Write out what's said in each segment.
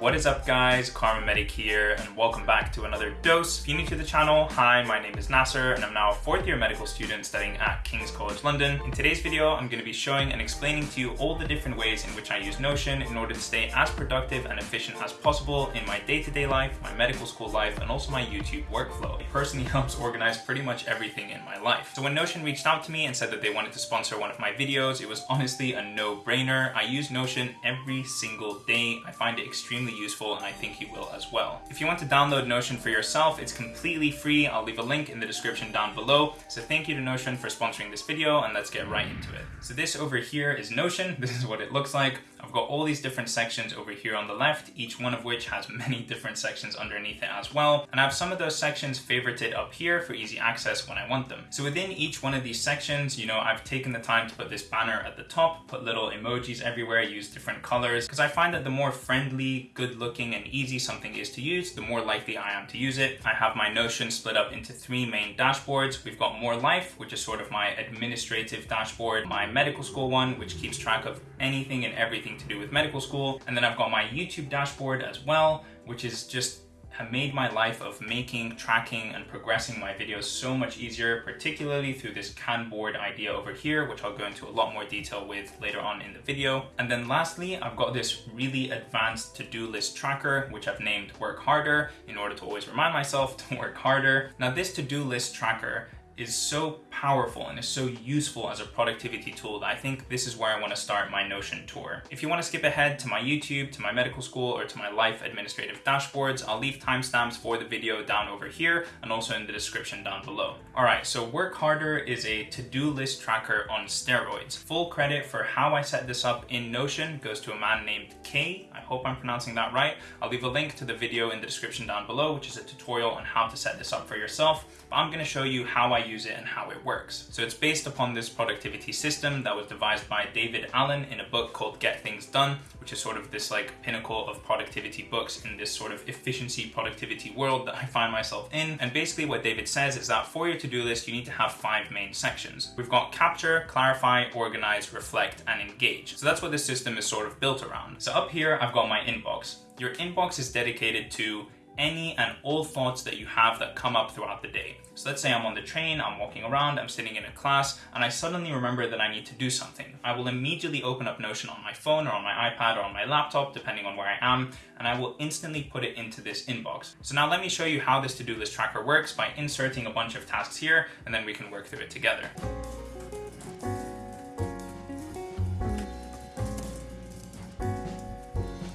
What is up guys, Karma Medic here and welcome back to another dose. If you're new to the channel, hi, my name is Nasser and I'm now a fourth year medical student studying at King's College London. In today's video, I'm going to be showing and explaining to you all the different ways in which I use Notion in order to stay as productive and efficient as possible in my day-to-day -day life, my medical school life, and also my YouTube workflow. It personally helps organize pretty much everything in my life. So when Notion reached out to me and said that they wanted to sponsor one of my videos, it was honestly a no-brainer. I use Notion every single day. I find it extremely extremely useful and I think you will as well. If you want to download Notion for yourself, it's completely free. I'll leave a link in the description down below. So thank you to Notion for sponsoring this video and let's get right into it. So this over here is Notion. This is what it looks like. I've got all these different sections over here on the left, each one of which has many different sections underneath it as well. And I have some of those sections favorited up here for easy access when I want them. So within each one of these sections, you know, I've taken the time to put this banner at the top, put little emojis everywhere, use different colors, because I find that the more friendly, good looking and easy something is to use, the more likely I am to use it. I have my Notion split up into three main dashboards. We've got More Life, which is sort of my administrative dashboard, my medical school one, which keeps track of anything and everything to do with medical school. And then I've got my YouTube dashboard as well, which is just have made my life of making, tracking, and progressing my videos so much easier, particularly through this Kanban board idea over here, which I'll go into a lot more detail with later on in the video. And then lastly, I've got this really advanced to-do list tracker, which I've named Work Harder in order to always remind myself to work harder. Now this to-do list tracker is so powerful and is so useful as a productivity tool that I think this is where I want to start my Notion tour. If you want to skip ahead to my YouTube, to my medical school, or to my life administrative dashboards, I'll leave timestamps for the video down over here and also in the description down below. Alright, so Work Harder is a to-do list tracker on steroids. Full credit for how I set this up in Notion goes to a man named Kay. I hope I'm pronouncing that right. I'll leave a link to the video in the description down below, which is a tutorial on how to set this up for yourself. But I'm going to show you how I use it and how it works. So it's based upon this productivity system that was devised by David Allen in a book called Get Things Done, which is sort of this like pinnacle of productivity books in this sort of efficiency productivity world that I find myself in. And basically what David says is that for your to-do list, you need to have five main sections. We've got capture, clarify, organize, reflect, and engage. So that's what this system is sort of built around. So up here, I've got my inbox. Your inbox is dedicated to any and all thoughts that you have that come up throughout the day. So let's say I'm on the train, I'm walking around, I'm sitting in a class, and I suddenly remember that I need to do something. I will immediately open up Notion on my phone or on my iPad or on my laptop, depending on where I am, and I will instantly put it into this inbox. So now let me show you how this to-do list tracker works by inserting a bunch of tasks here, and then we can work through it together.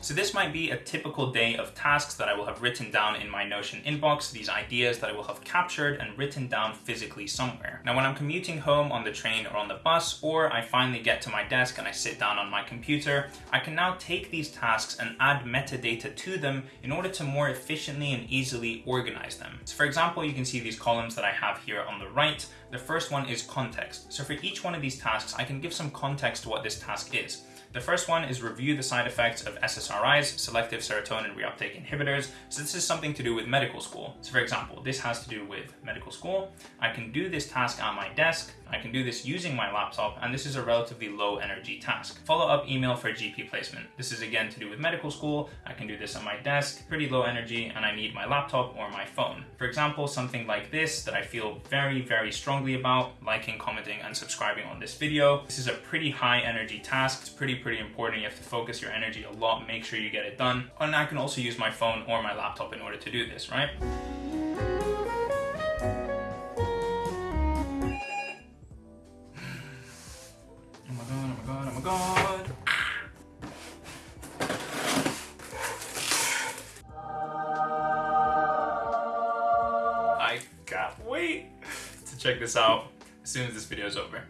So this might be a typical day of tasks that I will have written down in my Notion inbox, these ideas that I will have captured and written down physically somewhere. Now when I'm commuting home on the train or on the bus, or I finally get to my desk and I sit down on my computer, I can now take these tasks and add metadata to them in order to more efficiently and easily organize them. So for example, you can see these columns that I have here on the right. The first one is context. So for each one of these tasks, I can give some context to what this task is. The first one is review the side effects of SSRIs, selective serotonin reuptake inhibitors. So this is something to do with medical school. So for example, this has to do with medical school. I can do this task on my desk. I can do this using my laptop, and this is a relatively low energy task. Follow-up email for GP placement. This is again to do with medical school. I can do this on my desk, pretty low energy, and I need my laptop or my phone. For example, something like this that I feel very, very strongly about, liking, commenting, and subscribing on this video. This is a pretty high energy task. It's pretty, pretty important. You have to focus your energy a lot, make sure you get it done. And I can also use my phone or my laptop in order to do this, right? Check this out as soon as this video is over.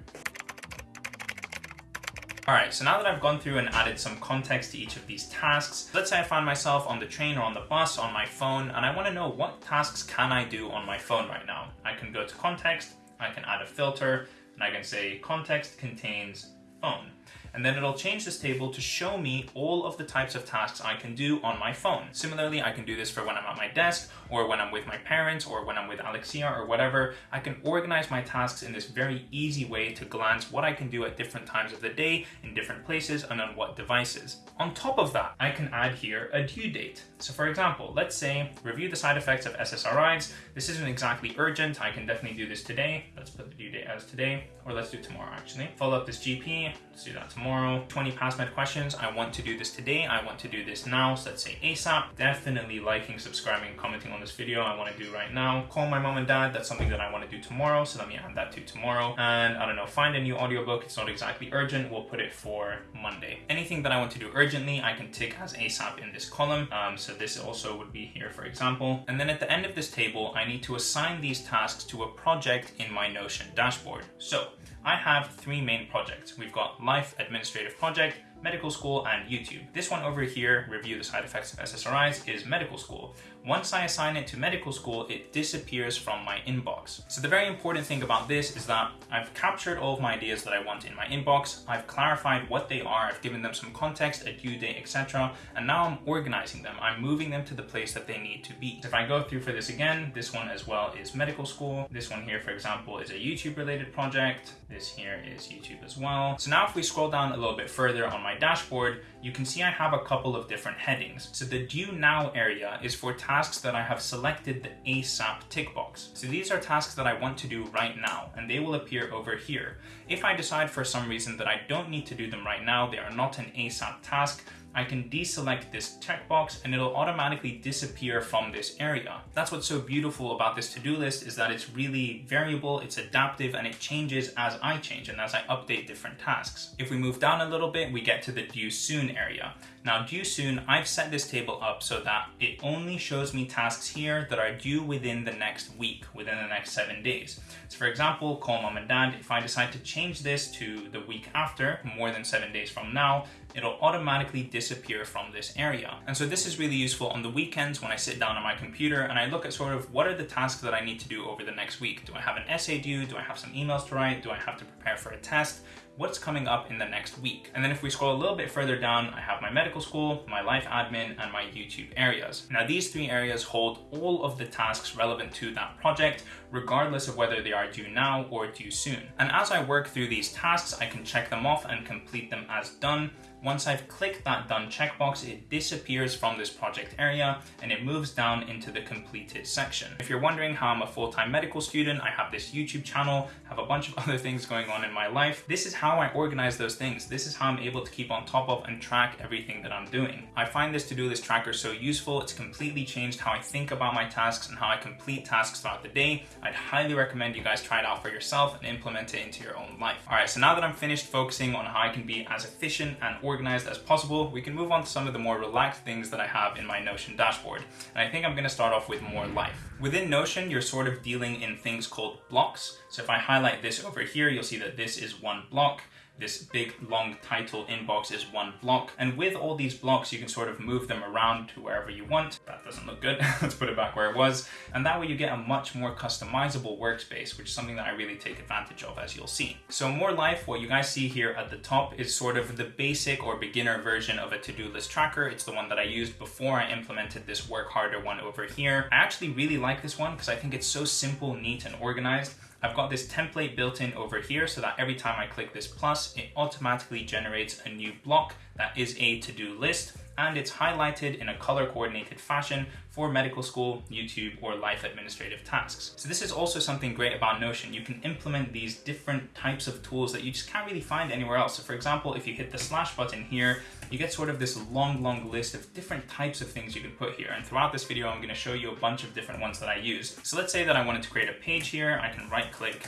Alright, so now that I've gone through and added some context to each of these tasks, let's say I find myself on the train or on the bus on my phone and I want to know what tasks can I do on my phone right now. I can go to context, I can add a filter, and I can say context contains phone. And then it'll change this table to show me all of the types of tasks I can do on my phone. Similarly, I can do this for when I'm at my desk or when I'm with my parents or when I'm with Alexia or whatever. I can organize my tasks in this very easy way to glance what I can do at different times of the day, in different places, and on what devices. On top of that, I can add here a due date. So for example, let's say review the side effects of SSRIs. This isn't exactly urgent. I can definitely do this today. Let's put the due date as today, or let's do tomorrow actually. Follow up this GP, let's do that tomorrow. 20 PassMed questions. I want to do this today. I want to do this now. So let's say ASAP. Definitely liking, subscribing, commenting on this video. I want to do right now. Call my mom and dad. That's something that I want to do tomorrow. So let me add that to tomorrow. And I don't know, find a new audiobook. It's not exactly urgent. We'll put it for Monday. Anything that I want to do urgently, I can tick as ASAP in this column. Um, so this also would be here, for example. And then at the end of this table, I need to assign these tasks to a project in my Notion dashboard. So I have three main projects. We've got Life Administrative Project, medical school, and YouTube. This one over here, review the side effects of SSRIs, is medical school. Once I assign it to medical school, it disappears from my inbox. So the very important thing about this is that I've captured all of my ideas that I want in my inbox, I've clarified what they are, I've given them some context, a due date, etc. And now I'm organizing them. I'm moving them to the place that they need to be. If I go through for this again, this one as well is medical school. This one here, for example, is a YouTube related project. This here is YouTube as well. So now if we scroll down a little bit further on my dashboard, you can see I have a couple of different headings. So the due now area is for tasks that I have selected the ASAP tick box. So these are tasks that I want to do right now, and they will appear over here. If I decide for some reason that I don't need to do them right now, they are not an ASAP task, I can deselect this checkbox and it'll automatically disappear from this area. That's what's so beautiful about this to-do list is that it's really variable, it's adaptive, and it changes as I change and as I update different tasks. If we move down a little bit, we get to the due soon area. Now due soon, I've set this table up so that it only shows me tasks here that are due within the next week, within the next seven days. So for example, call mom and dad, if I decide to change this to the week after, more than seven days from now, it'll automatically disappear from this area. And so this is really useful on the weekends when I sit down on my computer and I look at sort of what are the tasks that I need to do over the next week? Do I have an essay due? Do I have some emails to write? Do I have to prepare for a test? what's coming up in the next week. And then if we scroll a little bit further down, I have my medical school, my life admin, and my YouTube areas. Now these three areas hold all of the tasks relevant to that project, regardless of whether they are due now or due soon. And as I work through these tasks, I can check them off and complete them as done. Once I've clicked that done checkbox, it disappears from this project area and it moves down into the completed section. If you're wondering how I'm a full-time medical student, I have this YouTube channel, have a bunch of other things going on in my life. This is how I organize those things. This is how I'm able to keep on top of and track everything that I'm doing. I find this to-do list tracker so useful. It's completely changed how I think about my tasks and how I complete tasks throughout the day. I'd highly recommend you guys try it out for yourself and implement it into your own life. All right, so now that I'm finished focusing on how I can be as efficient and organized as possible, we can move on to some of the more relaxed things that I have in my Notion dashboard. And I think I'm gonna start off with more life. Within Notion, you're sort of dealing in things called blocks. So if I highlight this over here, you'll see that this is one block this big long title inbox is one block. And with all these blocks, you can sort of move them around to wherever you want. That doesn't look good. Let's put it back where it was. And that way you get a much more customizable workspace, which is something that I really take advantage of as you'll see. So more life, what you guys see here at the top is sort of the basic or beginner version of a to-do list tracker. It's the one that I used before I implemented this work harder one over here. I actually really like this one because I think it's so simple, neat, and organized. I've got this template built in over here so that every time I click this plus, it automatically generates a new block that is a to-do list and it's highlighted in a color coordinated fashion for medical school, YouTube, or life administrative tasks. So this is also something great about Notion. You can implement these different types of tools that you just can't really find anywhere else. So for example, if you hit the slash button here, you get sort of this long, long list of different types of things you can put here. And throughout this video, I'm gonna show you a bunch of different ones that I use. So let's say that I wanted to create a page here. I can right click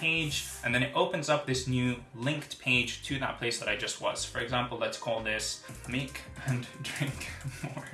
page, and then it opens up this new linked page to that place that I just was. For example, let's call this make and drink more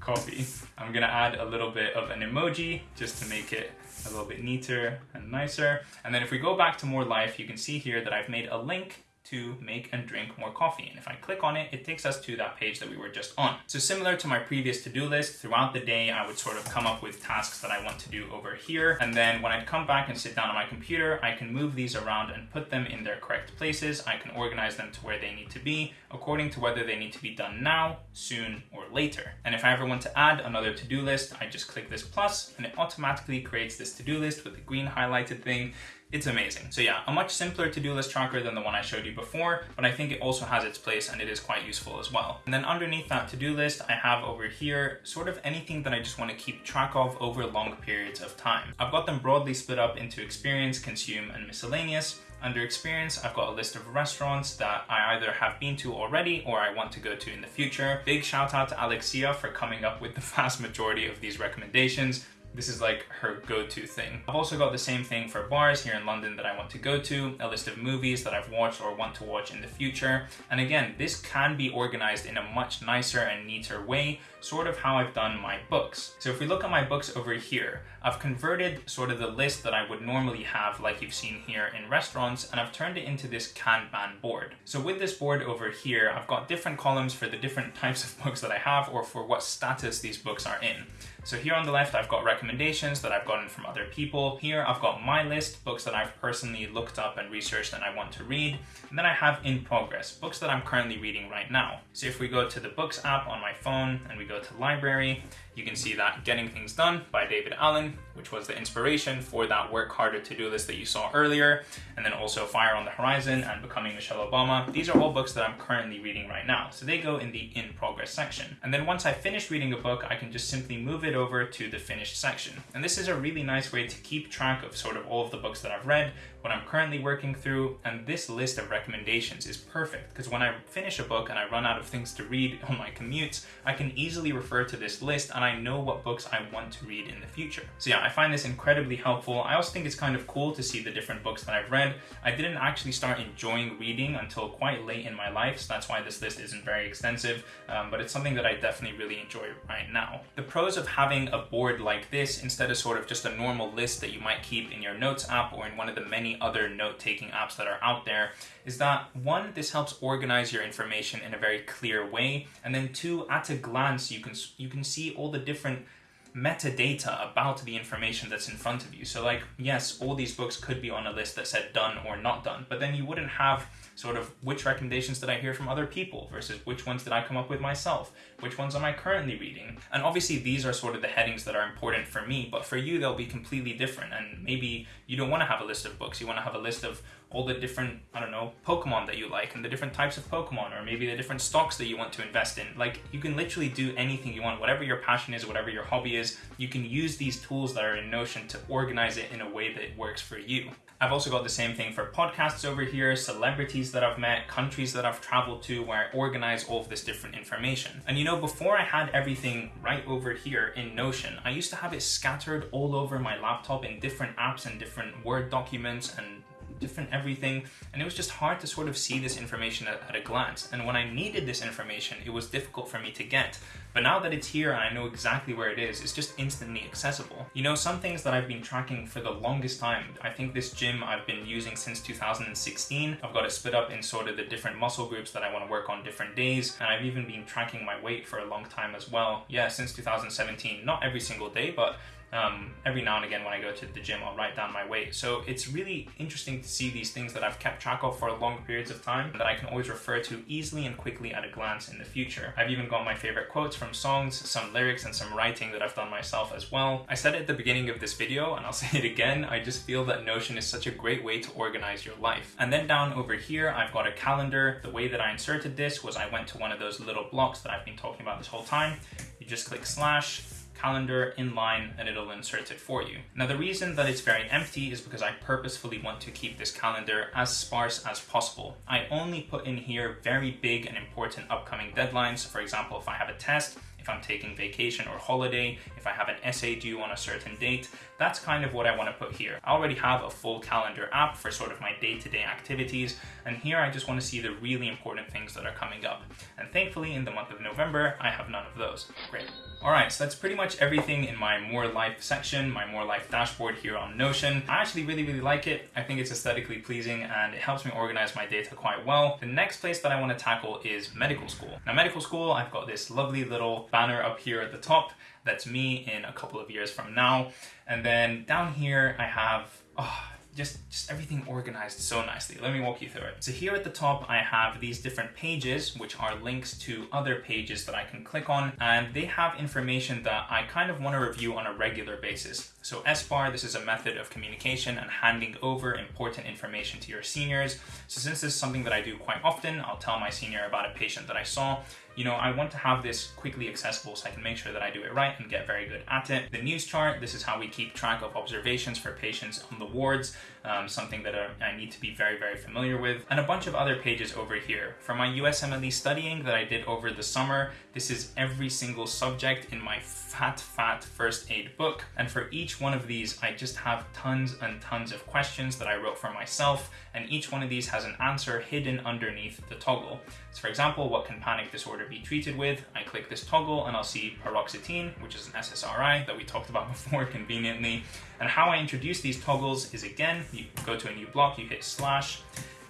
coffee. I'm gonna add a little bit of an emoji just to make it a little bit neater and nicer. And then if we go back to more life, you can see here that I've made a link to make and drink more coffee. And if I click on it, it takes us to that page that we were just on. So similar to my previous to-do list, throughout the day, I would sort of come up with tasks that I want to do over here. And then when I'd come back and sit down on my computer, I can move these around and put them in their correct places. I can organize them to where they need to be according to whether they need to be done now, soon, or later. And if I ever want to add another to-do list, I just click this plus and it automatically creates this to-do list with the green highlighted thing it's amazing. So yeah, a much simpler to-do list tracker than the one I showed you before, but I think it also has its place and it is quite useful as well. And then underneath that to-do list, I have over here sort of anything that I just want to keep track of over long periods of time. I've got them broadly split up into experience, consume, and miscellaneous. Under experience, I've got a list of restaurants that I either have been to already or I want to go to in the future. Big shout out to Alexia for coming up with the vast majority of these recommendations. This is like her go-to thing. I've also got the same thing for bars here in London that I want to go to, a list of movies that I've watched or want to watch in the future. And again, this can be organized in a much nicer and neater way, sort of how I've done my books. So if we look at my books over here, I've converted sort of the list that I would normally have like you've seen here in restaurants and I've turned it into this Kanban board. So with this board over here, I've got different columns for the different types of books that I have or for what status these books are in. So here on the left, I've got recommendations that I've gotten from other people. Here, I've got my list, books that I've personally looked up and researched and I want to read. And then I have in progress, books that I'm currently reading right now. So if we go to the Books app on my phone and we go to Library, you can see that Getting Things Done by David Allen, which was the inspiration for that work harder to-do list that you saw earlier, and then also Fire on the Horizon and Becoming Michelle Obama. These are all books that I'm currently reading right now, so they go in the in progress section. And then once I finish reading a book, I can just simply move it over to the finished section. And this is a really nice way to keep track of sort of all of the books that I've read, what I'm currently working through, and this list of recommendations is perfect because when I finish a book and I run out of things to read on my commutes, I can easily refer to this list and I know what books I want to read in the future. So yeah, I find this incredibly helpful. I also think it's kind of cool to see the different books that I've read. I didn't actually start enjoying reading until quite late in my life, so that's why this list isn't very extensive, um, but it's something that I definitely really enjoy right now. The pros of having a board like this instead of sort of just a normal list that you might keep in your notes app or in one of the many other note-taking apps that are out there is that one, this helps organize your information in a very clear way, and then two, at a glance, you can you can see all the different metadata about the information that's in front of you. So like, yes, all these books could be on a list that said done or not done, but then you wouldn't have sort of which recommendations did I hear from other people versus which ones did I come up with myself? Which ones am I currently reading? And obviously these are sort of the headings that are important for me, but for you they'll be completely different. And maybe you don't want to have a list of books, you want to have a list of all the different, I don't know, Pokemon that you like and the different types of Pokemon or maybe the different stocks that you want to invest in. Like you can literally do anything you want, whatever your passion is, whatever your hobby is, you can use these tools that are in Notion to organize it in a way that works for you. I've also got the same thing for podcasts over here, celebrities that I've met, countries that I've traveled to where I organize all of this different information. And you know, before I had everything right over here in Notion, I used to have it scattered all over my laptop in different apps and different Word documents and different everything, and it was just hard to sort of see this information at, at, a glance. And when I needed this information, it was difficult for me to get. But now that it's here and I know exactly where it is, it's just instantly accessible. You know, some things that I've been tracking for the longest time, I think this gym I've been using since 2016. I've got it split up in sort of the different muscle groups that I want to work on different days, and I've even been tracking my weight for a long time as well. Yeah, since 2017, not every single day, but um, every now and again when I go to the gym, I'll write down my weight. So it's really interesting to see these things that I've kept track of for long periods of time that I can always refer to easily and quickly at a glance in the future. I've even got my favorite quotes from songs, some lyrics, and some writing that I've done myself as well. I said at the beginning of this video, and I'll say it again, I just feel that Notion is such a great way to organize your life. And then down over here, I've got a calendar. The way that I inserted this was I went to one of those little blocks that I've been talking about this whole time. You just click slash, calendar inline and it'll insert it for you. Now the reason that it's very empty is because I purposefully want to keep this calendar as sparse as possible. I only put in here very big and important upcoming deadlines. For example, if I have a test, if I'm taking vacation or holiday, if I have an essay due on a certain date. That's kind of what I want to put here. I already have a full calendar app for sort of my day-to-day -day activities, and here I just want to see the really important things that are coming up. And thankfully, in the month of November, I have none of those. Great. Alright, so that's pretty much everything in my More Life section, my More Life dashboard here on Notion. I actually really, really like it. I think it's aesthetically pleasing and it helps me organize my data quite well. The next place that I want to tackle is medical school. Now, medical school, I've got this lovely little banner up here at the top that's me in a couple of years from now. And then down here I have, oh, just, just everything organized so nicely. Let me walk you through it. So here at the top, I have these different pages, which are links to other pages that I can click on, and they have information that I kind of want to review on a regular basis. So SBAR, this is a method of communication and handing over important information to your seniors. So since this is something that I do quite often, I'll tell my senior about a patient that I saw. You know, I want to have this quickly accessible so I can make sure that I do it right and get very good at it. The news chart, this is how we keep track of observations for patients on the wards um, something that I need to be very, very familiar with, and a bunch of other pages over here. For my USMLE studying that I did over the summer, this is every single subject in my fat, fat first aid book. And for each one of these, I just have tons and tons of questions that I wrote for myself, and each one of these has an answer hidden underneath the toggle. So for example, what can panic disorder be treated with? I click this toggle and I'll see paroxetine, which is an SSRI that we talked about before conveniently. And how I introduce these toggles is again, you go to a new block, you hit slash,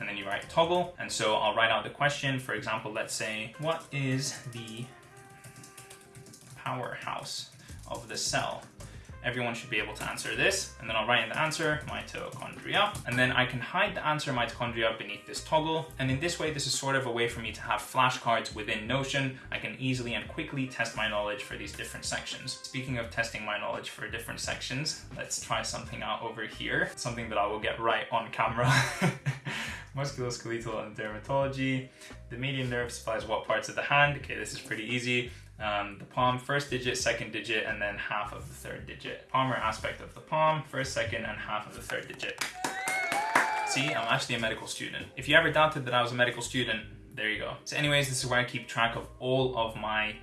and then you write toggle. And so I'll write out the question. For example, let's say, what is the powerhouse of the cell? Everyone should be able to answer this, and then I'll write in the answer, mitochondria, and then I can hide the answer mitochondria beneath this toggle, and in this way, this is sort of a way for me to have flashcards within Notion. I can easily and quickly test my knowledge for these different sections. Speaking of testing my knowledge for different sections, let's try something out over here, something that I will get right on camera. musculoskeletal and dermatology. The median nerve supplies what parts of the hand? Okay, this is pretty easy um, the palm, first digit, second digit, and then half of the third digit. Palmar aspect of the palm, first, second, and half of the third digit. See, I'm actually a medical student. If you ever doubted that I was a medical student, there you go. So anyways, this is where I keep track of all of my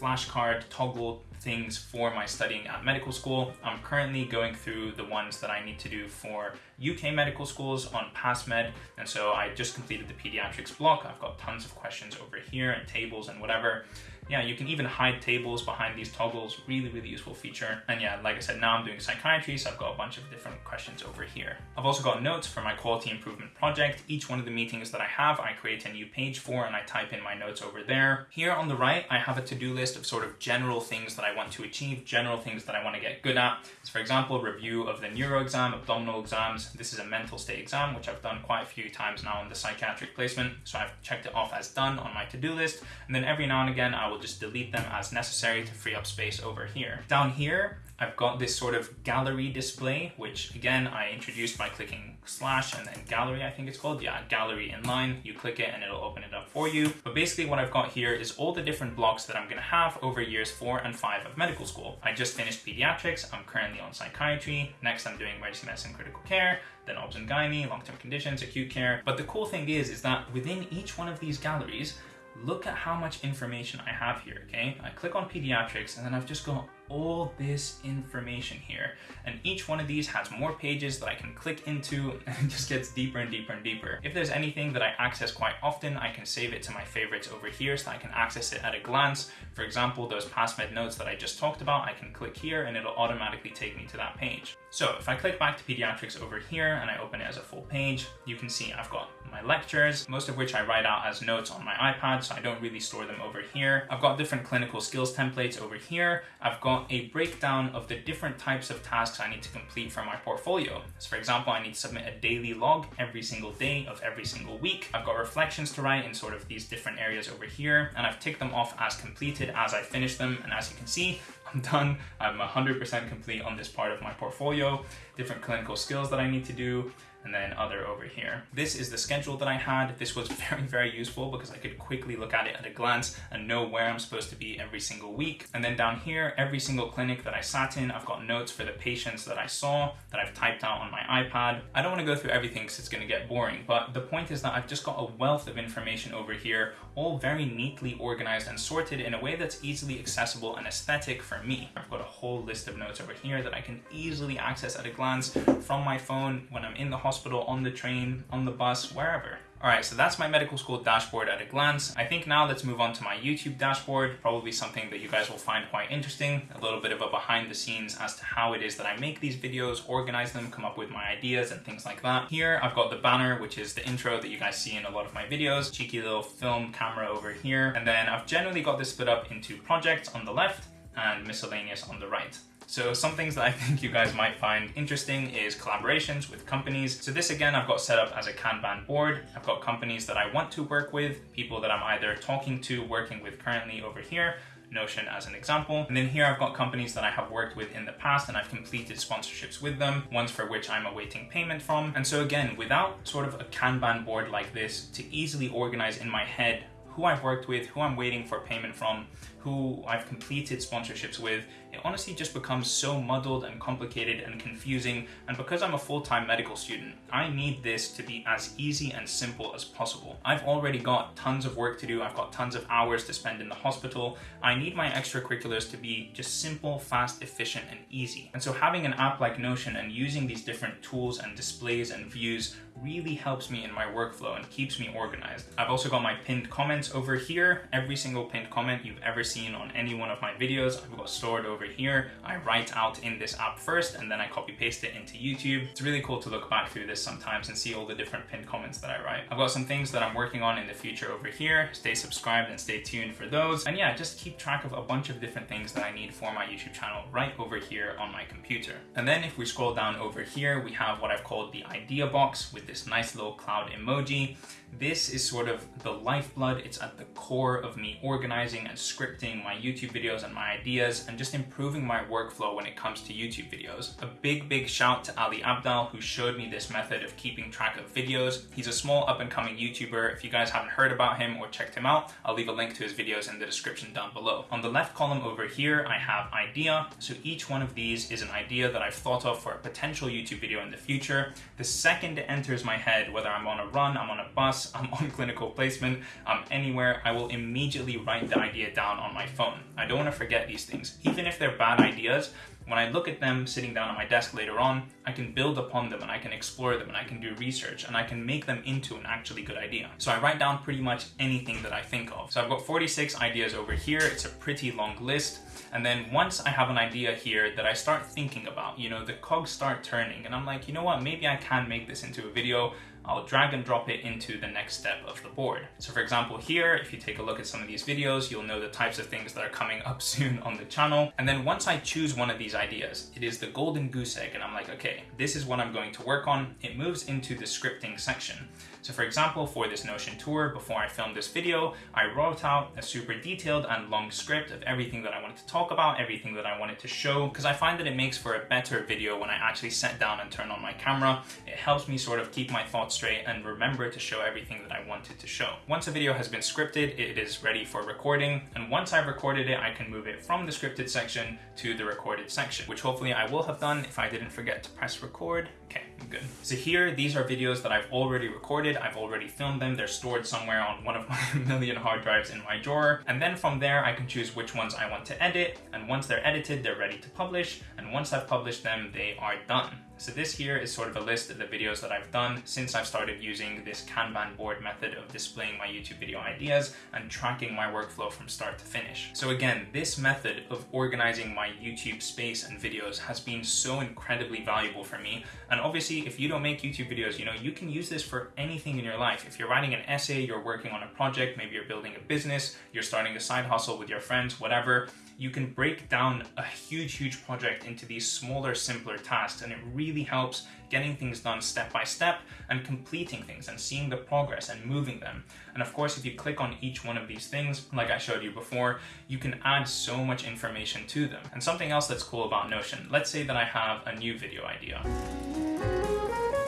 flashcard toggle things for my studying at medical school. I'm currently going through the ones that I need to do for UK medical schools on PassMed. And so I just completed the pediatrics block. I've got tons of questions over here and tables and whatever yeah, you can even hide tables behind these toggles. Really, really useful feature. And yeah, like I said, now I'm doing psychiatry, so I've got a bunch of different questions over here. I've also got notes for my quality improvement project. Each one of the meetings that I have, I create a new page for and I type in my notes over there. Here on the right, I have a to-do list of sort of general things that I want to achieve, general things that I want to get good at. So for example, review of the neuro exam, abdominal exams. This is a mental state exam, which I've done quite a few times now in the psychiatric placement. So I've checked it off as done on my to-do list. And then every now and again, I will will just delete them as necessary to free up space over here. Down here, I've got this sort of gallery display, which again, I introduced by clicking slash and then gallery, I think it's called. Yeah, gallery inline. You click it and it'll open it up for you. But basically what I've got here is all the different blocks that I'm gonna have over years four and five of medical school. I just finished pediatrics. I'm currently on psychiatry. Next, I'm doing emergency medicine critical care, then obs and gynae, long-term conditions, acute care. But the cool thing is, is that within each one of these galleries, look at how much information I have here, okay? I click on pediatrics and then I've just got all this information here. And each one of these has more pages that I can click into and just gets deeper and deeper and deeper. If there's anything that I access quite often, I can save it to my favorites over here so I can access it at a glance. For example, those PassMed notes that I just talked about, I can click here and it'll automatically take me to that page. So if I click back to pediatrics over here and I open it as a full page, you can see I've got my lectures, most of which I write out as notes on my iPad, so I don't really store them over here. I've got different clinical skills templates over here. I've got a breakdown of the different types of tasks I need to complete for my portfolio. So for example, I need to submit a daily log every single day of every single week. I've got reflections to write in sort of these different areas over here, and I've ticked them off as completed as I finish them. And as you can see, I'm done. I'm 100% complete on this part of my portfolio, different clinical skills that I need to do, and then other over here. This is the schedule that I had. This was very, very useful because I could quickly look at it at a glance and know where I'm supposed to be every single week. And then down here, every single clinic that I sat in, I've got notes for the patients that I saw that I've typed out on my iPad. I don't want to go through everything because it's going to get boring, but the point is that I've just got a wealth of information over here, all very neatly organized and sorted in a way that's easily accessible and aesthetic for me. I've got a whole list of notes over here that I can easily access at a glance from my phone when I'm in the hospital, on the train, on the bus, wherever. Alright, so that's my medical school dashboard at a glance. I think now let's move on to my YouTube dashboard, probably something that you guys will find quite interesting, a little bit of a behind the scenes as to how it is that I make these videos, organize them, come up with my ideas and things like that. Here I've got the banner, which is the intro that you guys see in a lot of my videos, cheeky little film camera over here, and then I've generally got this split up into projects on the left and miscellaneous on the right. So some things that I think you guys might find interesting is collaborations with companies. So this again, I've got set up as a Kanban board. I've got companies that I want to work with, people that I'm either talking to, working with currently over here, Notion as an example. And then here I've got companies that I have worked with in the past and I've completed sponsorships with them, ones for which I'm awaiting payment from. And so again, without sort of a Kanban board like this to easily organize in my head who I've worked with, who I'm waiting for payment from, who I've completed sponsorships with, it honestly just becomes so muddled and complicated and confusing. And because I'm a full-time medical student, I need this to be as easy and simple as possible. I've already got tons of work to do. I've got tons of hours to spend in the hospital. I need my extracurriculars to be just simple, fast, efficient, and easy. And so having an app like Notion and using these different tools and displays and views really helps me in my workflow and keeps me organized. I've also got my pinned comments over here. Every single pinned comment you've ever seen on any one of my videos, I've got stored over here. I write out in this app first and then I copy paste it into YouTube. It's really cool to look back through this sometimes and see all the different pinned comments that I write. I've got some things that I'm working on in the future over here. Stay subscribed and stay tuned for those. And yeah, just keep track of a bunch of different things that I need for my YouTube channel right over here on my computer. And then if we scroll down over here, we have what I've called the idea box with this nice little cloud emoji. This is sort of the lifeblood. It's at the core of me organizing and scripting my YouTube videos and my ideas and just improving my workflow when it comes to YouTube videos. A big, big shout to Ali Abdaal who showed me this method of keeping track of videos. He's a small up and coming YouTuber. If you guys haven't heard about him or checked him out, I'll leave a link to his videos in the description down below. On the left column over here, I have idea. So each one of these is an idea that I've thought of for a potential YouTube video in the future. The second enters my head, whether I'm on a run, I'm on a bus, I'm on clinical placement, I'm anywhere, I will immediately write the idea down on my phone. I don't want to forget these things. Even if they're bad ideas, when I look at them sitting down at my desk later on, I can build upon them and I can explore them and I can do research and I can make them into an actually good idea. So I write down pretty much anything that I think of. So I've got 46 ideas over here. It's a pretty long list. And then once I have an idea here that I start thinking about, you know, the cogs start turning and I'm like, you know what, maybe I can make this into a video. I'll drag and drop it into the next step of the board. So for example here, if you take a look at some of these videos, you'll know the types of things that are coming up soon on the channel. And then once I choose one of these ideas, it is the golden goose egg and I'm like, okay, this is what I'm going to work on. It moves into the scripting section. So for example, for this Notion tour, before I filmed this video, I wrote out a super detailed and long script of everything that I wanted to talk about, everything that I wanted to show, because I find that it makes for a better video when I actually sit down and turn on my camera. It helps me sort of keep my thoughts straight and remember to show everything that I wanted to show. Once a video has been scripted, it is ready for recording. And once I've recorded it, I can move it from the scripted section to the recorded section, which hopefully I will have done if I didn't forget to press record. Okay, I'm good. So here, these are videos that I've already recorded. I've already filmed them. They're stored somewhere on one of my million hard drives in my drawer. And then from there, I can choose which ones I want to edit. And once they're edited, they're ready to publish. And once I've published them, they are done. So this here is sort of a list of the videos that I've done since I've started using this Kanban board method of displaying my YouTube video ideas and tracking my workflow from start to finish. So again, this method of organizing my YouTube space and videos has been so incredibly valuable for me. And obviously, if you don't make YouTube videos, you know, you can use this for anything in your life. If you're writing an essay, you're working on a project, maybe you're building a business, you're starting a side hustle with your friends, whatever, you can break down a huge, huge project into these smaller, simpler tasks, and it really helps getting things done step by step and completing things and seeing the progress and moving them. And of course, if you click on each one of these things, like I showed you before, you can add so much information to them. And something else that's cool about Notion, let's say that I have a new video idea.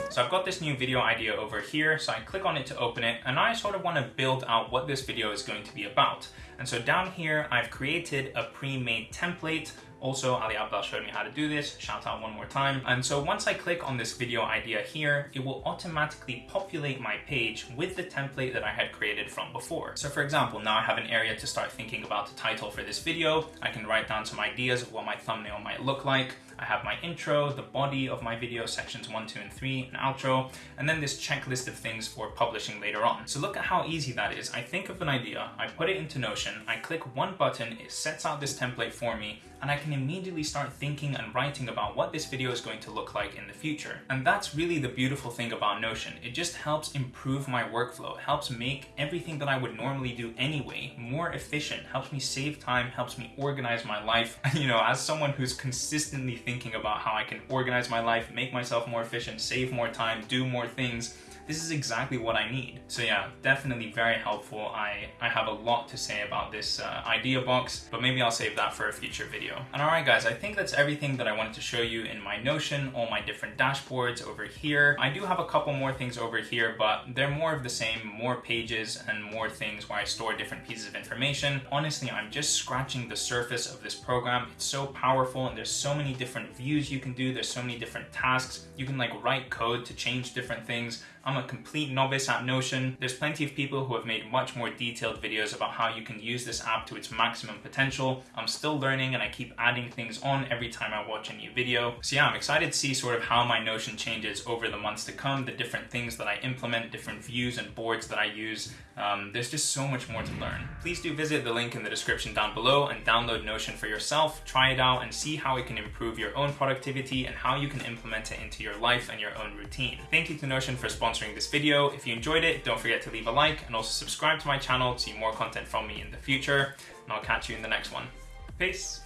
So I've got this new video idea over here, so I click on it to open it, and I sort of want to build out what this video is going to be about. And so down here, I've created a pre-made template also, Ali Abdaal showed me how to do this, shout out one more time. And so once I click on this video idea here, it will automatically populate my page with the template that I had created from before. So for example, now I have an area to start thinking about the title for this video. I can write down some ideas of what my thumbnail might look like. I have my intro, the body of my video, sections one, two, and three, an outro, and then this checklist of things for publishing later on. So look at how easy that is. I think of an idea, I put it into Notion, I click one button, it sets out this template for me, and I can immediately start thinking and writing about what this video is going to look like in the future. And that's really the beautiful thing about Notion. It just helps improve my workflow, helps make everything that I would normally do anyway more efficient, helps me save time, helps me organize my life. you know, as someone who's consistently thinking about how I can organize my life, make myself more efficient, save more time, do more things, this is exactly what I need. So yeah, definitely very helpful. I, I have a lot to say about this uh, idea box, but maybe I'll save that for a future video. And alright guys, I think that's everything that I wanted to show you in my Notion, all my different dashboards over here. I do have a couple more things over here, but they're more of the same, more pages and more things where I store different pieces of information. Honestly, I'm just scratching the surface of this program. It's so powerful and there's so many different views you can do. There's so many different tasks. You can like write code to change different things. I'm a complete novice at Notion. There's plenty of people who have made much more detailed videos about how you can use this app to its maximum potential. I'm still learning and I keep adding things on every time I watch a new video. So yeah, I'm excited to see sort of how my Notion changes over the months to come, the different things that I implement, different views and boards that I use. Um, there's just so much more to learn. Please do visit the link in the description down below and download Notion for yourself, try it out and see how it can improve your own productivity and how you can implement it into your life and your own routine. Thank you to Notion for sponsoring this video. If you enjoyed it, don't forget to leave a like and also subscribe to my channel to see more content from me in the future. And I'll catch you in the next one. Peace.